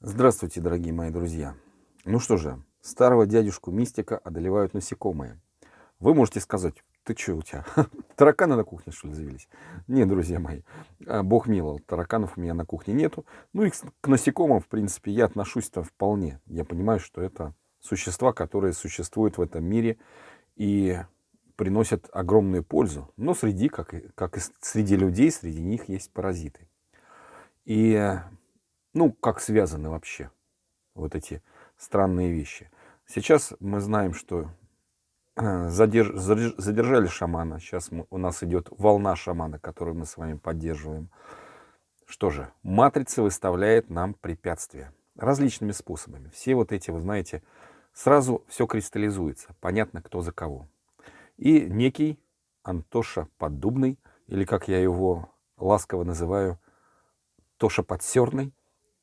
Здравствуйте, дорогие мои друзья. Ну что же, старого дядюшку мистика одолевают насекомые. Вы можете сказать, ты что у тебя, тараканы на кухне что ли завелись? Нет, друзья мои, а, бог миловал, тараканов у меня на кухне нету. Ну и к насекомым, в принципе, я отношусь-то вполне. Я понимаю, что это существа, которые существуют в этом мире и приносят огромную пользу. Но среди, как и, как и среди людей, среди них есть паразиты. И ну, как связаны вообще вот эти странные вещи. Сейчас мы знаем, что э, задерж, задержали шамана. Сейчас мы, у нас идет волна шамана, которую мы с вами поддерживаем. Что же, матрица выставляет нам препятствия различными способами. Все вот эти, вы знаете, сразу все кристаллизуется. Понятно, кто за кого. И некий Антоша Поддубный, или как я его ласково называю, Тоша Подсерный,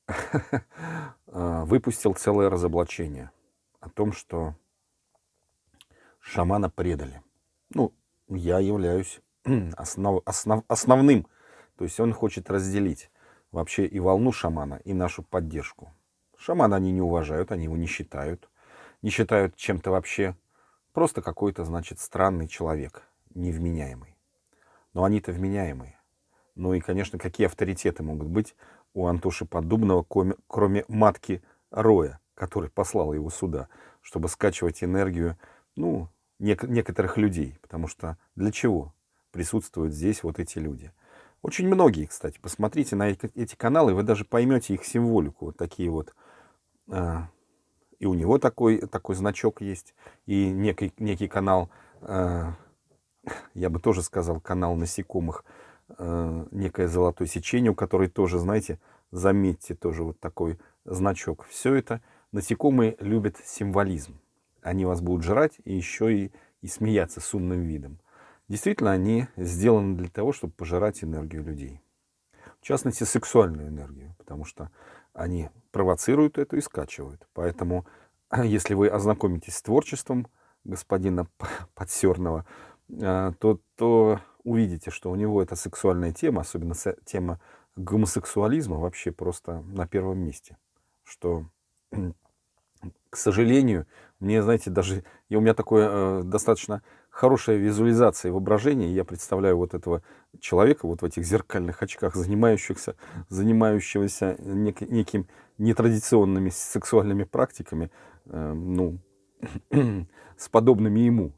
выпустил целое разоблачение о том, что шамана предали. Ну, я являюсь основ, основ, основным. То есть он хочет разделить вообще и волну шамана, и нашу поддержку. Шамана они не уважают, они его не считают. Не считают чем-то вообще. Просто какой-то, значит, странный человек, невменяемый. Но они-то вменяемые. Ну и, конечно, какие авторитеты могут быть у Антоши Поддубного, кроме матки Роя, который послал его сюда, чтобы скачивать энергию, ну, нек некоторых людей. Потому что для чего присутствуют здесь вот эти люди? Очень многие, кстати, посмотрите на эти каналы, вы даже поймете их символику. Вот такие вот. А, и у него такой, такой значок есть, и некий, некий канал, а, я бы тоже сказал, канал насекомых, некое золотое сечение, у которой тоже, знаете, заметьте тоже вот такой значок. Все это насекомые любят символизм. Они вас будут жрать и еще и, и смеяться с умным видом. Действительно, они сделаны для того, чтобы пожирать энергию людей. В частности, сексуальную энергию, потому что они провоцируют это и скачивают. Поэтому, если вы ознакомитесь с творчеством господина Подсерного, а, то, то увидите, что у него эта сексуальная тема, особенно тема гомосексуализма, вообще просто на первом месте. Что, к сожалению, мне, знаете, даже и у меня такое э, достаточно хорошая визуализация воображения. Я представляю вот этого человека вот в этих зеркальных очках, занимающихся, занимающегося нек, неким нетрадиционными сексуальными практиками, э, ну, с подобными ему.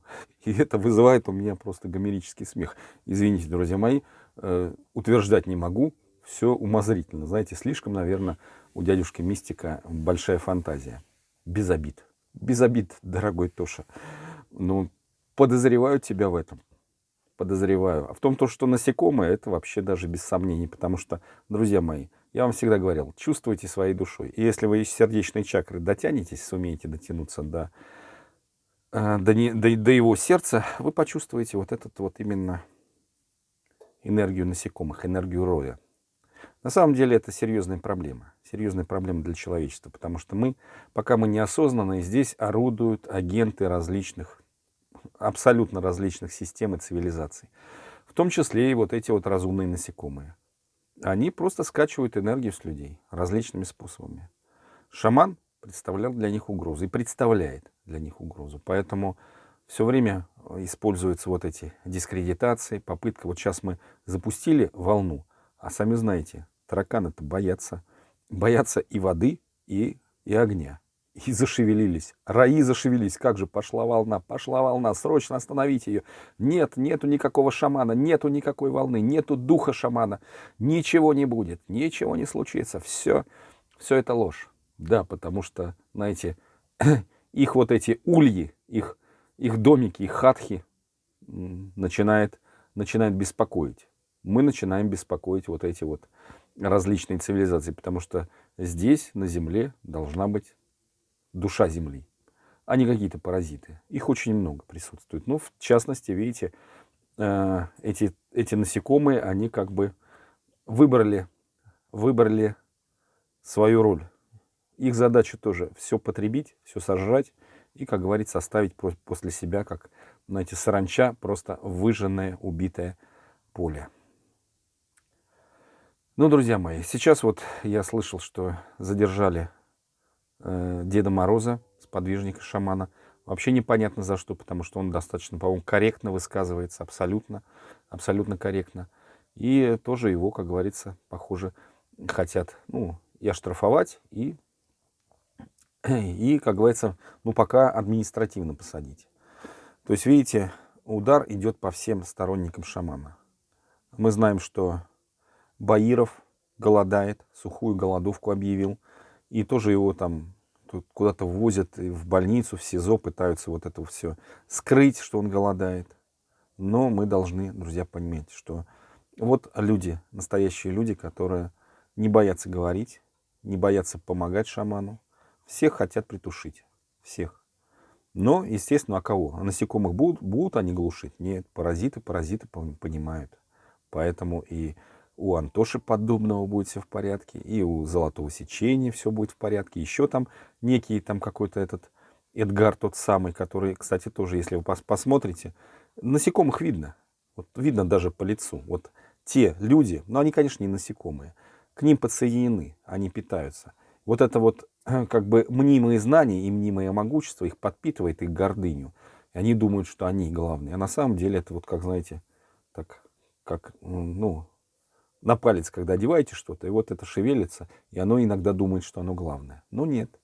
И это вызывает у меня просто гомерический смех. Извините, друзья мои, э, утверждать не могу, все умозрительно. Знаете, слишком, наверное, у дядюшки Мистика большая фантазия. Без обид. Без обид, дорогой Тоша. Ну, подозреваю тебя в этом. Подозреваю. А в том, то, что насекомые, это вообще даже без сомнений. Потому что, друзья мои, я вам всегда говорил, чувствуйте своей душой. И если вы из сердечной чакры дотянетесь, сумеете дотянуться до, э, до, не, до, до его сердца, вы почувствуете вот этот вот именно энергию насекомых, энергию роя. На самом деле это серьезная проблема. Серьезная проблема для человечества, потому что мы, пока мы неосознанные, здесь орудуют агенты различных, абсолютно различных систем и цивилизаций. В том числе и вот эти вот разумные насекомые. Они просто скачивают энергию с людей различными способами. Шаман представлял для них угрозу и представляет для них угрозу. Поэтому все время используются вот эти дискредитации, попытка. Вот сейчас мы запустили волну, а сами знаете, тараканы-то боятся. Боятся и воды, и, и огня. И зашевелились. Раи зашевелились. Как же пошла волна, пошла волна. Срочно остановить ее. Нет, нету никакого шамана, нету никакой волны, нету духа шамана. Ничего не будет, ничего не случится. Все, все это ложь. Да, потому что, знаете, их вот эти ульи, их, их домики, их хатхи начинает, начинает беспокоить мы начинаем беспокоить вот эти вот различные цивилизации, потому что здесь, на Земле, должна быть душа Земли, а не какие-то паразиты. Их очень много присутствует. Ну, в частности, видите, э, эти, эти насекомые, они как бы выбрали, выбрали свою роль. Их задача тоже все потребить, все сожрать и, как говорится, оставить после себя, как, знаете, саранча, просто выжженное, убитое поле. Ну, друзья мои, сейчас вот я слышал, что задержали э, Деда Мороза, сподвижника шамана. Вообще непонятно за что, потому что он достаточно, по-моему, корректно высказывается, абсолютно, абсолютно корректно. И тоже его, как говорится, похоже, хотят, ну, и оштрафовать, и, и, как говорится, ну, пока административно посадить. То есть, видите, удар идет по всем сторонникам шамана. Мы знаем, что Баиров голодает, сухую голодовку объявил, и тоже его там куда-то ввозят в больницу, в СИЗО, пытаются вот это все скрыть, что он голодает. Но мы должны, друзья, понимать, что вот люди, настоящие люди, которые не боятся говорить, не боятся помогать шаману. Всех хотят притушить. Всех. Но, естественно, а кого? А насекомых будут, будут они глушить? Нет, паразиты, паразиты понимают. Поэтому и у Антоши Поддубного будет все в порядке, и у Золотого Сечения все будет в порядке. Еще там некий там какой-то этот Эдгар тот самый, который, кстати, тоже, если вы посмотрите, насекомых видно. Вот видно даже по лицу. Вот те люди, но они, конечно, не насекомые, к ним подсоединены, они питаются. Вот это вот как бы мнимые знания и мнимое могущество их подпитывает их гордыню. И они думают, что они главные. А на самом деле это вот, как знаете, так, как, ну, на палец, когда одеваете что-то, и вот это шевелится, и оно иногда думает, что оно главное. Но нет.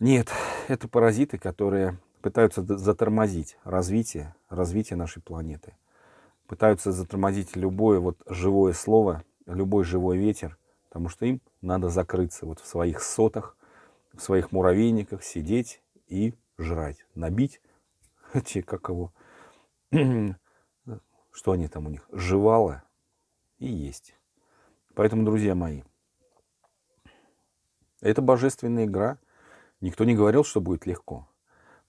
Нет, это паразиты, которые пытаются затормозить развитие, развитие нашей планеты пытаются затормозить любое вот живое слово, любой живой ветер, потому что им надо закрыться вот в своих сотах, в своих муравейниках, сидеть и жрать, набить как его, что они там у них, жевало и есть. Поэтому, друзья мои, это божественная игра. Никто не говорил, что будет легко.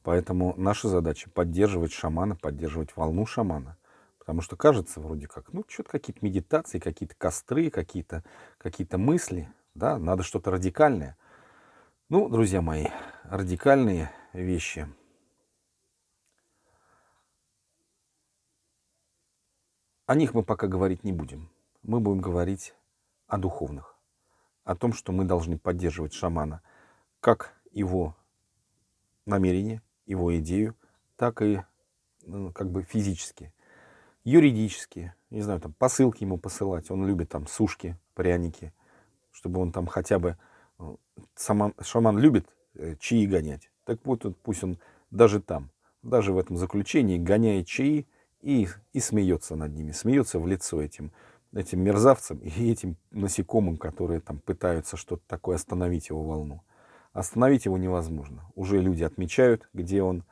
Поэтому наша задача поддерживать шамана, поддерживать волну шамана, Потому что кажется вроде как, ну, что-то какие-то медитации, какие-то костры, какие-то какие мысли, да, надо что-то радикальное. Ну, друзья мои, радикальные вещи. О них мы пока говорить не будем. Мы будем говорить о духовных. О том, что мы должны поддерживать шамана. Как его намерение, его идею, так и ну, как бы физически юридически, не знаю, там посылки ему посылать. Он любит там сушки, пряники, чтобы он там хотя бы... Э, сама, шаман любит э, чаи гонять. Так вот, пусть он даже там, даже в этом заключении гоняет чаи и, и смеется над ними, смеется в лицо этим, этим мерзавцам и этим насекомым, которые там пытаются что-то такое остановить его волну. Остановить его невозможно. Уже люди отмечают, где он,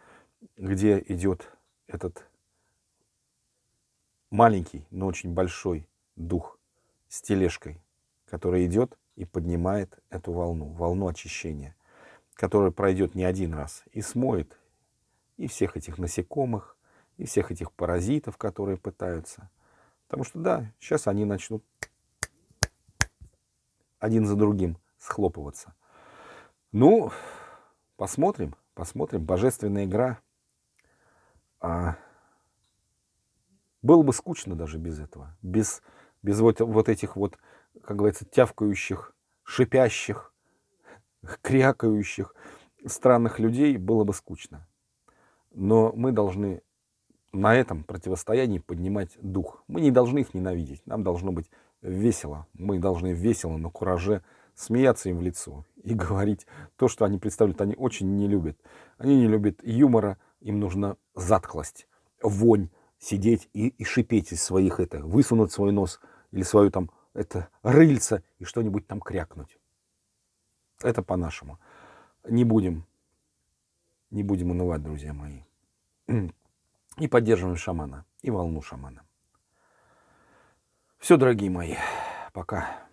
где идет этот маленький, но очень большой дух с тележкой, который идет и поднимает эту волну, волну очищения, которая пройдет не один раз и смоет и всех этих насекомых, и всех этих паразитов, которые пытаются. Потому что да, сейчас они начнут один за другим схлопываться. Ну, посмотрим, посмотрим. Божественная игра. А было бы скучно даже без этого, без, без вот, вот этих вот, как говорится, тявкающих, шипящих, крякающих странных людей, было бы скучно. Но мы должны на этом противостоянии поднимать дух. Мы не должны их ненавидеть, нам должно быть весело. Мы должны весело, на кураже смеяться им в лицо и говорить то, что они представляют. Они очень не любят. Они не любят юмора, им нужна затклость, вонь, сидеть и, и шипеть из своих это, высунуть свой нос или свою там это рыльца и что-нибудь там крякнуть. Это по-нашему. Не будем, не будем унывать, друзья мои. И поддерживаем шамана, и волну шамана. Все, дорогие мои, пока.